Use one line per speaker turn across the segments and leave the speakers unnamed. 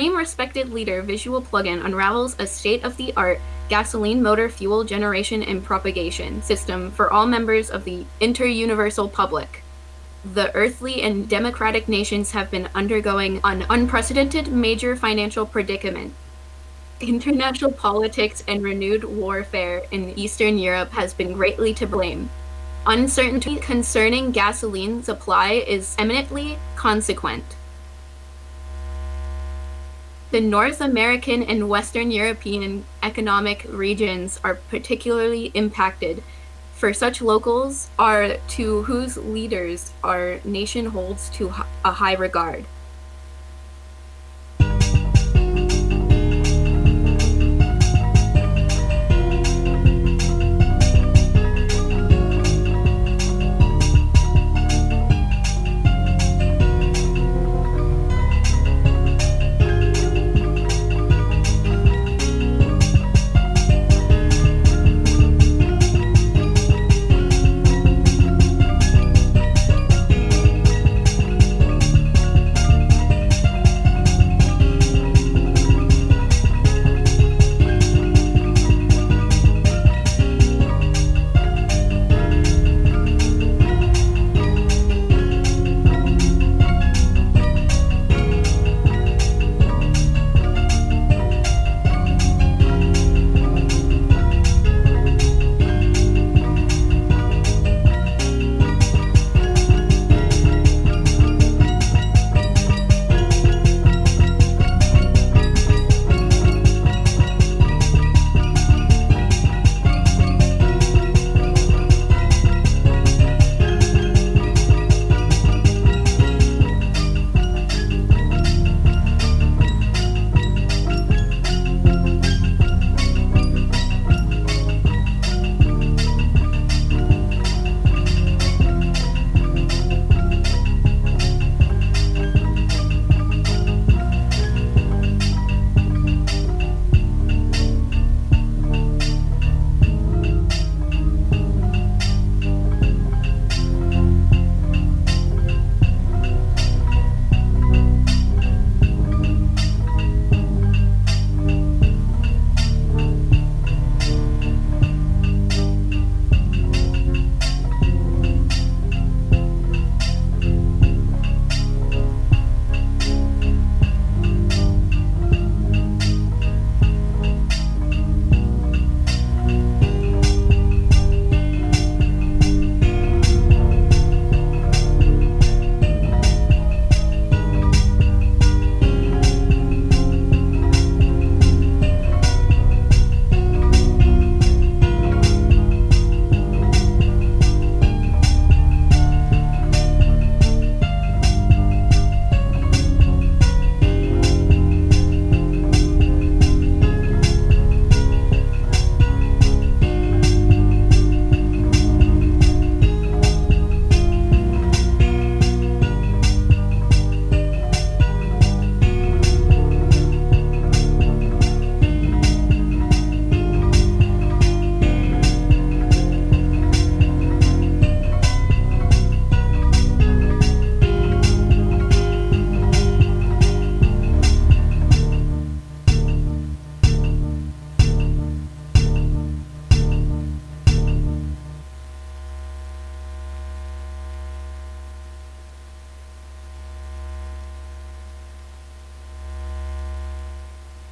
Supreme Respected Leader visual plugin unravels a state-of-the-art gasoline motor fuel generation and propagation system for all members of the inter-universal public. The earthly and democratic nations have been undergoing an unprecedented major financial predicament. International politics and renewed warfare in Eastern Europe has been greatly to blame. Uncertainty concerning gasoline supply is eminently consequent. The North American and Western European economic regions are particularly impacted, for such locals are to whose leaders our nation holds to a high regard.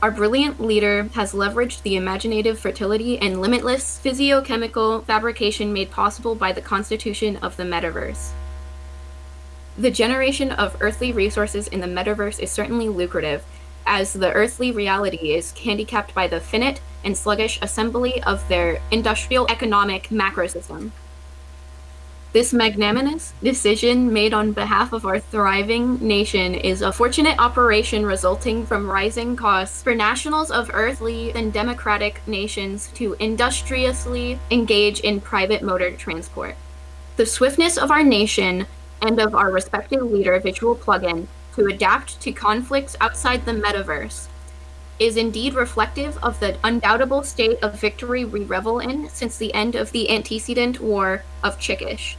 Our brilliant leader has leveraged the imaginative fertility and limitless physiochemical fabrication made possible by the constitution of the metaverse. The generation of earthly resources in the metaverse is certainly lucrative, as the earthly reality is handicapped by the finite and sluggish assembly of their industrial economic macrosystem. This magnanimous decision made on behalf of our thriving nation is a fortunate operation resulting from rising costs for nationals of earthly and democratic nations to industriously engage in private motor transport. The swiftness of our nation and of our respective leader, Visual Plugin, to adapt to conflicts outside the metaverse is indeed reflective of the undoubtable state of victory we revel in since the end of the antecedent war of Chickish.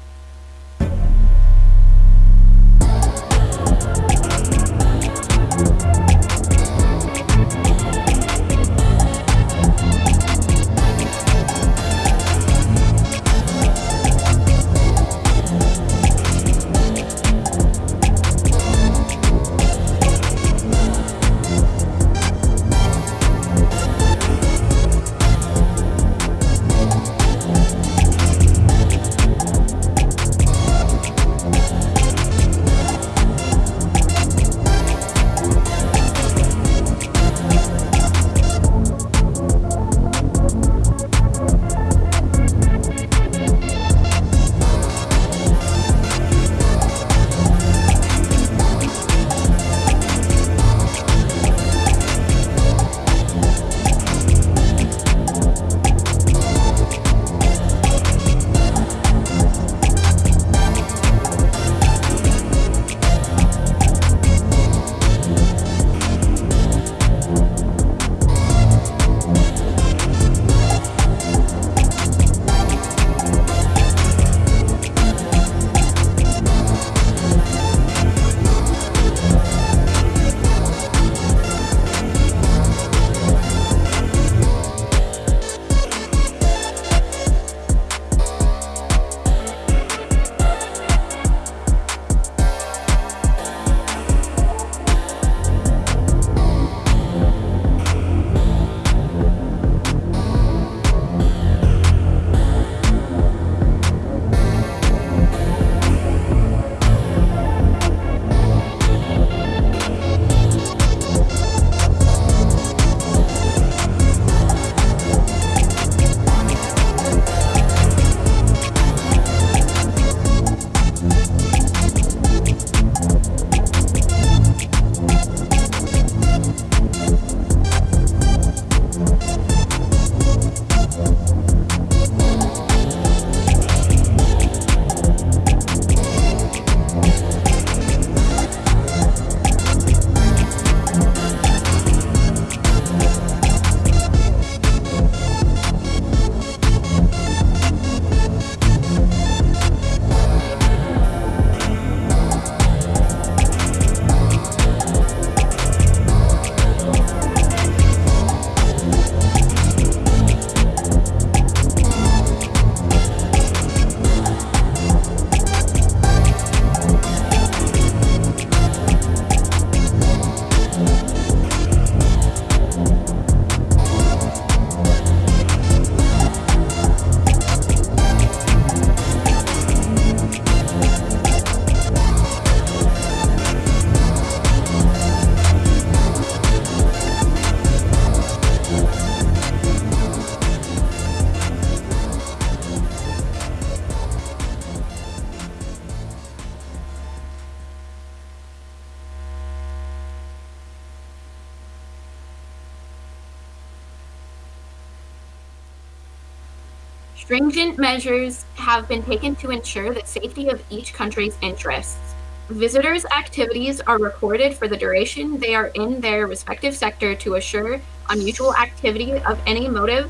Stringent measures have been taken to ensure the safety of each country's interests. Visitors' activities are recorded for the duration they are in their respective sector to assure unusual activity of any motive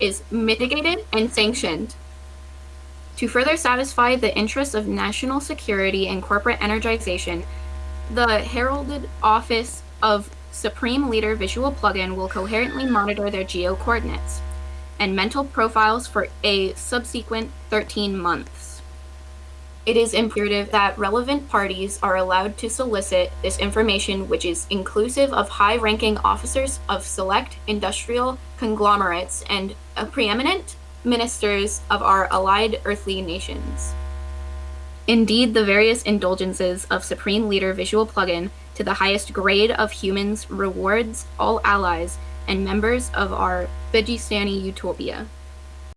is mitigated and sanctioned. To further satisfy the interests of national security and corporate energization, the heralded office of Supreme Leader Visual Plugin will coherently monitor their geo coordinates and mental profiles for a subsequent 13 months. It is imperative that relevant parties are allowed to solicit this information, which is inclusive of high ranking officers of select industrial conglomerates and preeminent ministers of our allied earthly nations. Indeed, the various indulgences of Supreme Leader Visual Plugin to the highest grade of humans rewards all allies and members of our Vegistani utopia.